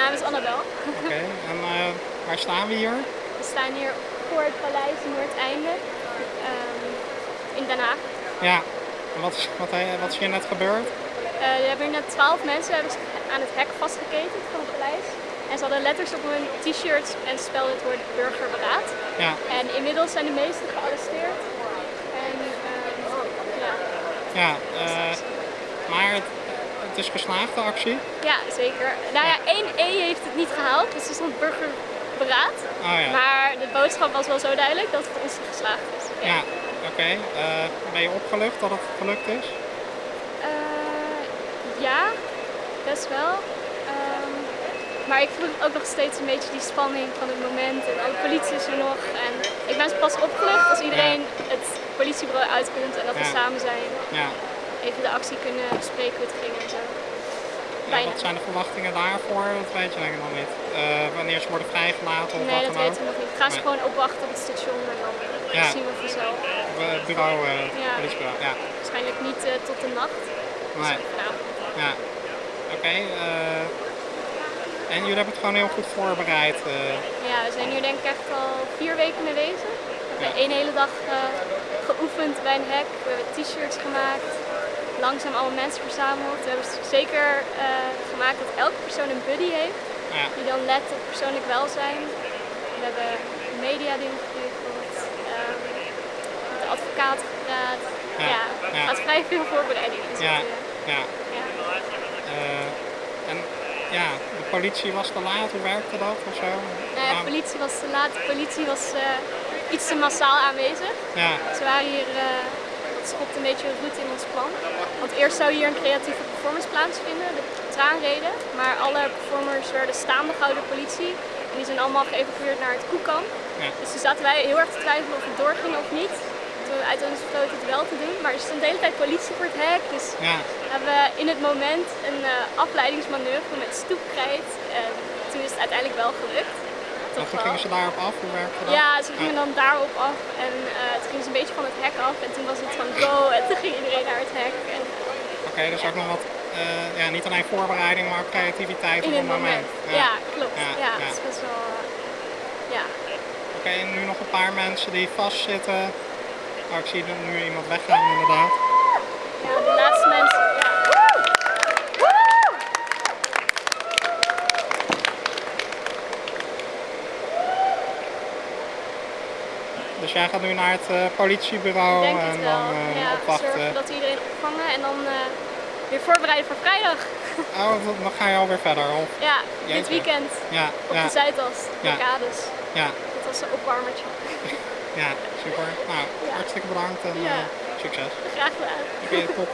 naam is Annabel. Oké, en uh, waar staan we hier? We staan hier voor het paleis Noordeinde um, in Den Haag. Ja, en wat, wat, wat is hier net gebeurd? Uh, er hebben hier net twaalf mensen hebben aan het hek vastgeketend van het paleis. En ze hadden letters op hun t-shirts en spelden het woord burgerberaad. Ja. En inmiddels zijn de meesten gearresteerd. En, uh, ja. Ja, uh, maar het, is geslaagd de actie? Ja, zeker. Nou ja, 1E heeft het niet gehaald, dus er stond burgerberaad. Oh, ja. Maar de boodschap was wel zo duidelijk dat het ons geslaagd is. Ja, ja oké. Okay. Uh, ben je opgelucht dat het gelukt is? ja, best wel. Um, maar ik voel ook nog steeds een beetje die spanning van het moment. En alle politie is er nog. En ik ben pas opgelucht als iedereen ja. het politiebureau uitkomt en dat we samen zijn. Ja. Even de actie kunnen bespreken hoe het ging en zo. wat zijn de verwachtingen daarvoor? Dat weet je ik nog niet. Uh, wanneer ze worden vrijgelaten of nee, wat dat weten we nog niet. Gaan ze gewoon opwachten op het station en dan zien we vanzelf. Het bureau, uh, politiebureau, ja. Waarschijnlijk niet uh, tot de nacht. Nee. Ja. Oké. Okay, en jullie hebben het gewoon heel goed voorbereid? Ja, we zijn hier denk ik echt al vier weken mee bezig. We hebben één hele dag geoefend bij een hek. We hebben t-shirts gemaakt. Langzaam alle mensen verzameld. We hebben zeker uh, gemaakt dat elke persoon een buddy heeft. Ja. Die dan let op persoonlijk welzijn. We hebben media dingen geregeld. Um, met de advocaat gepraat. Ja, ja, gaat vrij veel voorbereiding in ja. Ja. ja. Uh, en ja, de politie was te laat, hoe werkte dat of zo? Nee, de politie was te laat. De politie was uh, iets te massaal aanwezig. Ja. Ze waren hier, dat schopt een beetje roet in ons plan. Want eerst zou hier een creatieve performance plaatsvinden, de traanreden. Maar alle performers werden staande gehouden door politie. En die zijn allemaal geëvacueerd naar het Koekamp. Ja. Dus toen zaten wij heel erg te twijfelen of het doorging of niet. Toen we uiteindelijk besloten het wel te doen. Maar er stond de hele tijd politie voor het hek. Dus ja. hebben we in het moment een uh, afleidingsmanoeuvre met stoepkrijt. En toen is het uiteindelijk wel gelukt. En toen gingen ze daarop af? Hoe werkte dat? Ja, ze gingen dan daarop af en uh, toen gingen ze een beetje van het hek af en toen was het van go en toen ging iedereen naar het hek. En... Oké, okay, dus ook nog wat, uh, ja, niet alleen voorbereiding, maar ook creativiteit In op het moment. moment. Ja, ja klopt. Ja, ja, ja. is best wel, ja. Oké, okay, en nu nog een paar mensen die vastzitten. Oh, ik zie nu iemand weggaan inderdaad. Ja, de laatste mensen, ja. Dus jij gaat nu naar het uh, politiebureau Denk en dan ja, opwachten? zorgen dat iedereen opvangen en dan weer voorbereiden voor vrijdag. Oh, dan ga je alweer verder? Of? Ja, Jeetje. dit weekend ja, op ja. de Zuidas, ja. Kades. Ja. Dat was een opwarmertje. ja, super. Nou, hartstikke bedankt en ja. succes. Graag gedaan. Oké, okay, top.